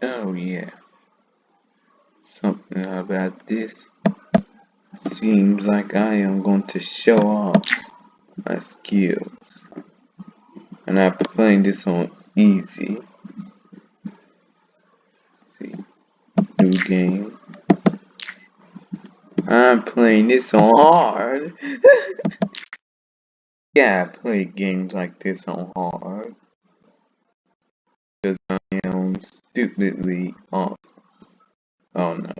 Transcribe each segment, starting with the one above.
Oh yeah. Something about this. Seems like I am going to show off my skills. And I'm playing this on easy. Let's see. New game. I'm playing this on hard. yeah, I play games like this on hard. Stupidly awesome. Oh no.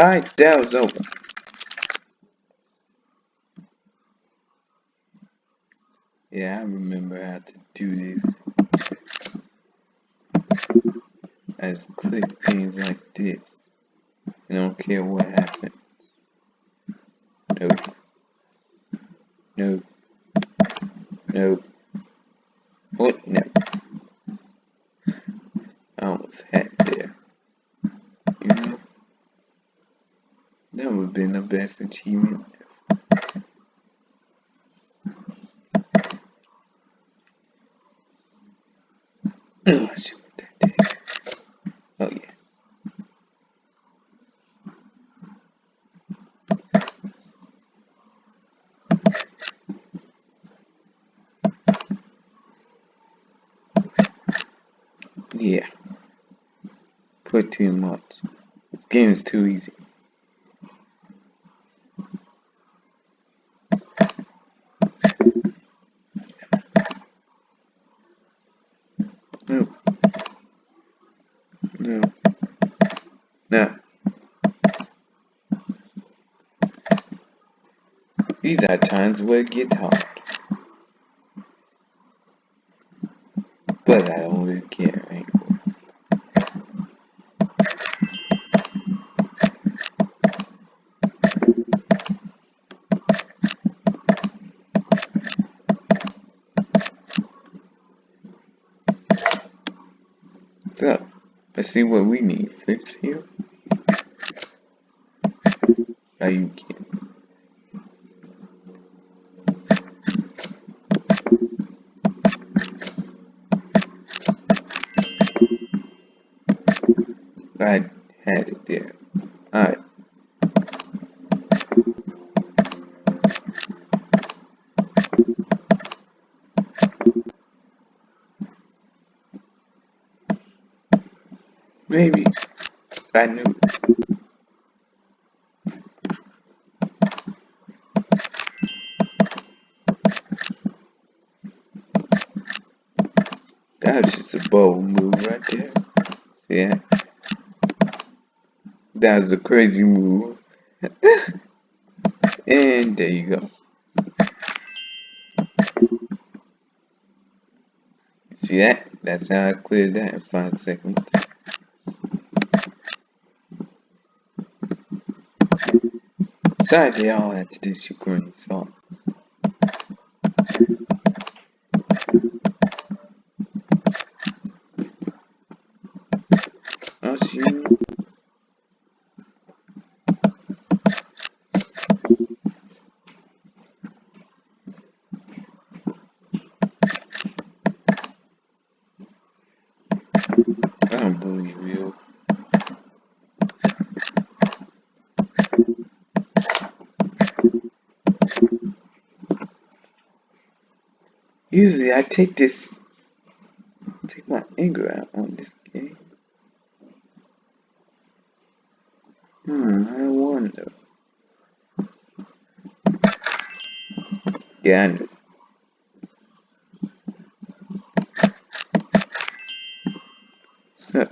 That was over. Yeah, I remember how to do this. I just click things like this. I don't care what happens. Nope. Nope. Nope. What? No. I almost had there. You know? That would have been the best achievement Oh. Oh, yeah. Yeah. Put too much. This game is too easy. No. No. No. These are times where it gets hard. But I don't really care anymore. So, let's see what we need. Fix here. Are you kidding? I had it there. Alright. Maybe. I knew it. That was just a bold move right there. Yeah. That was a crazy move. and there you go. See that? That's how I cleared that in five seconds. They all had to do Ukraine song. I'll see. I don't believe you. Usually I take this, take my anger out on this game. Hmm, I wonder. Yeah, I know. So,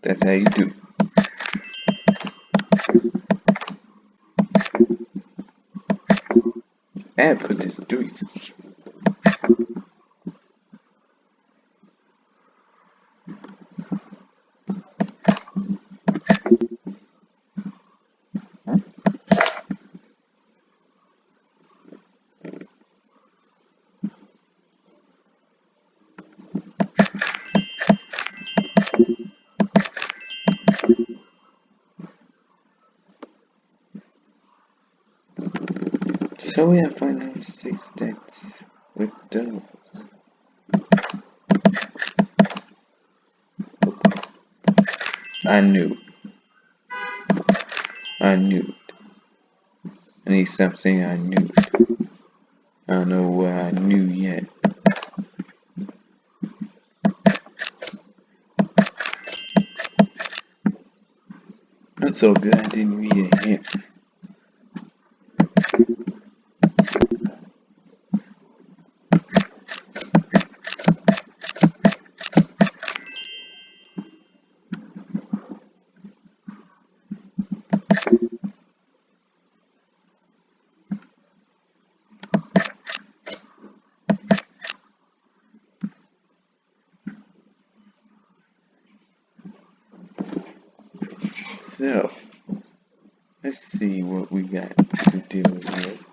that's how you do. And put this So we have final six stats with those. I knew. I knew. I need to stop saying I knew. I don't know what I knew yet. That's so good I didn't read a hint. So, let's see what we got to deal with.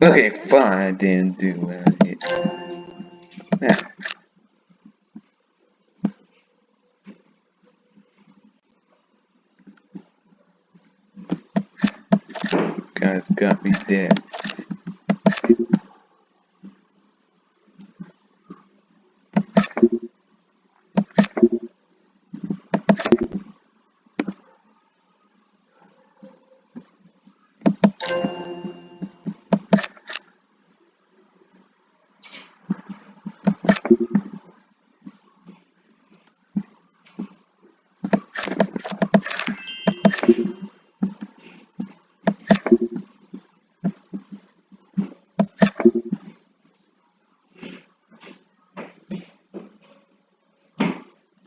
Okay, fine, I didn't do what I hit. Now, ah. Got me dead.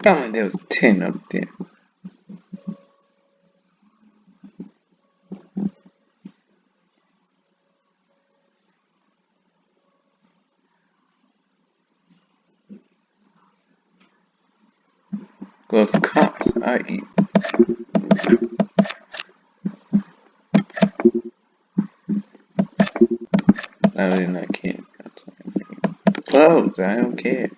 Oh, there was 10 up there. Those cops I eat. I did not care. Close, I don't care.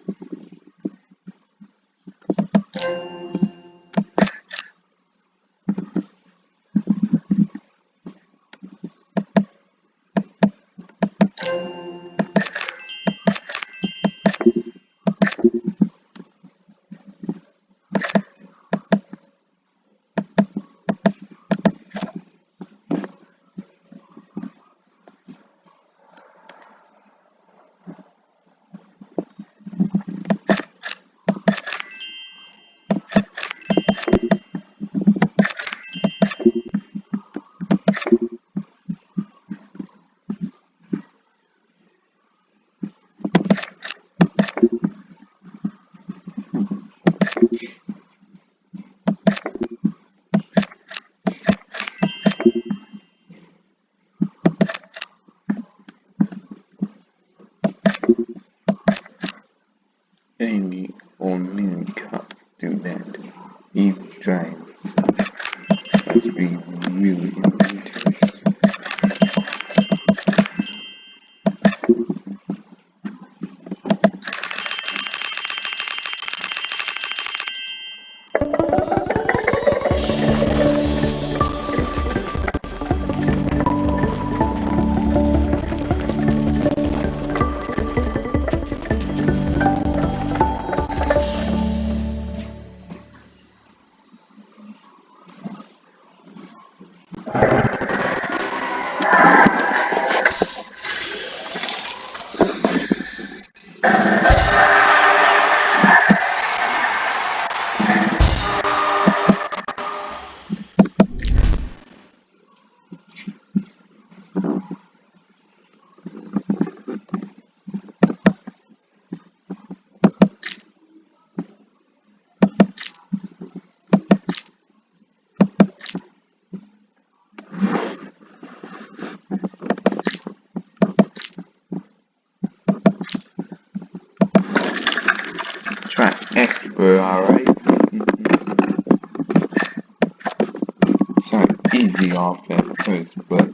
Off at first, but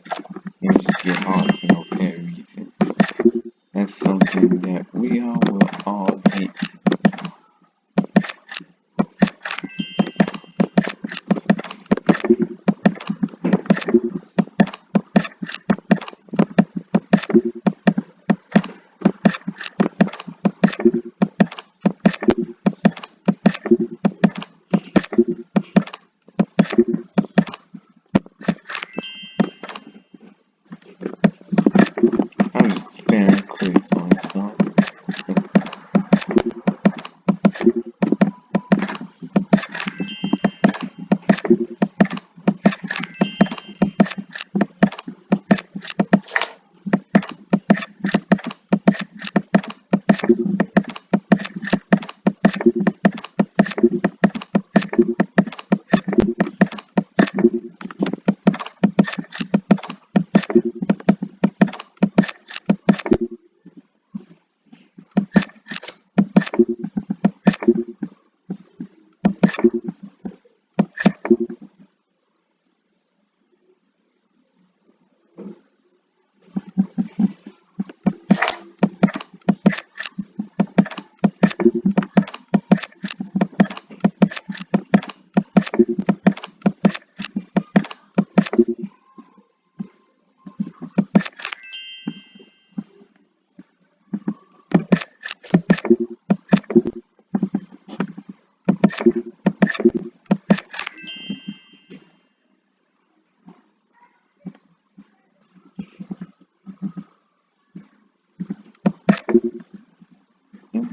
you just get hard for no apparent reason. That's something that we all will all hate. I'm just spamming clicks on stuff.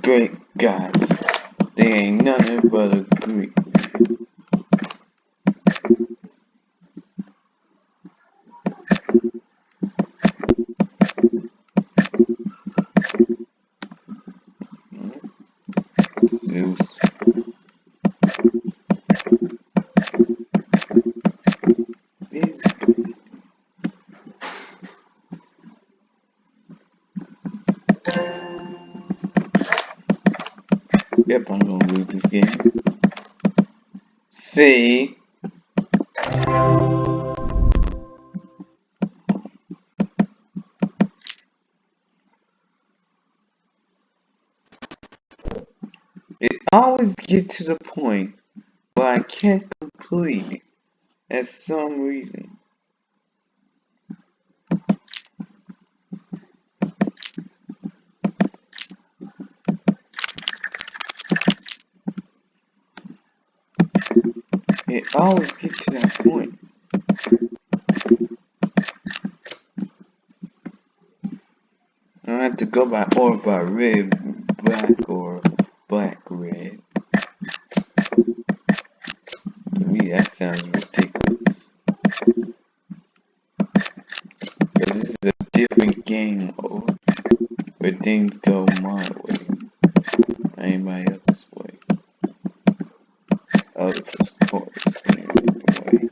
Great gods, they ain't nothing but a Greek. Yep, I'm gonna lose this game. See? It always get to the point where I can't complete it at some reason. It always get to that point. I have to go by or by red, black, or black, red. To me, that sounds ridiculous. Because this is a different game mode where things go my way, not anybody else's way. Oh, of course, the way.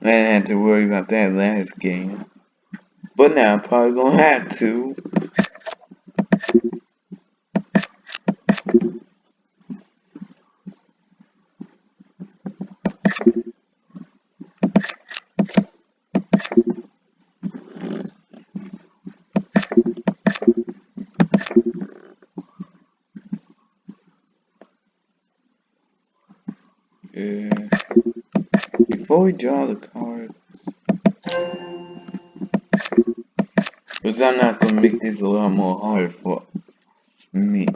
I didn't have to worry that last game. But now I'm probably gonna have to. Before we draw the not gonna make this a lot more hard for me.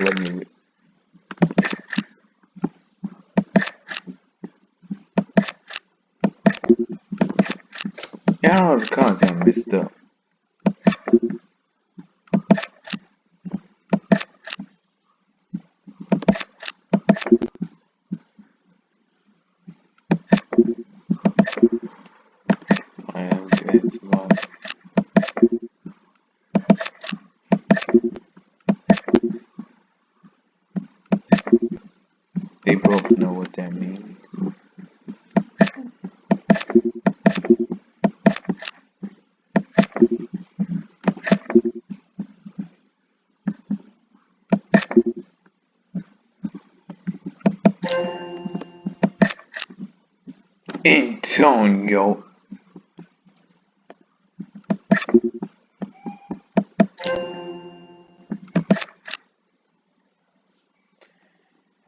Let me. Yeah, all the cards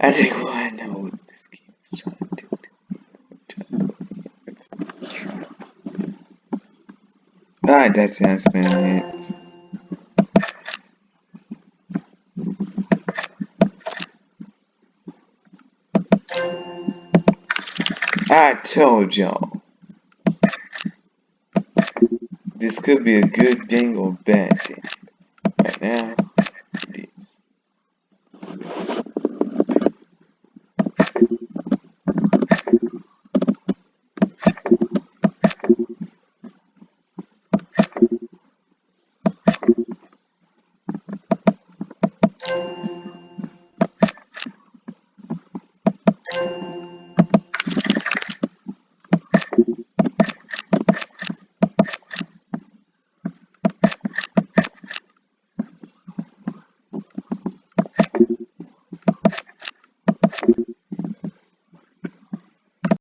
I think well, I know what this game is trying to do. Alright, that's how. I told y'all. This could be a good thing or bad thing. Right now,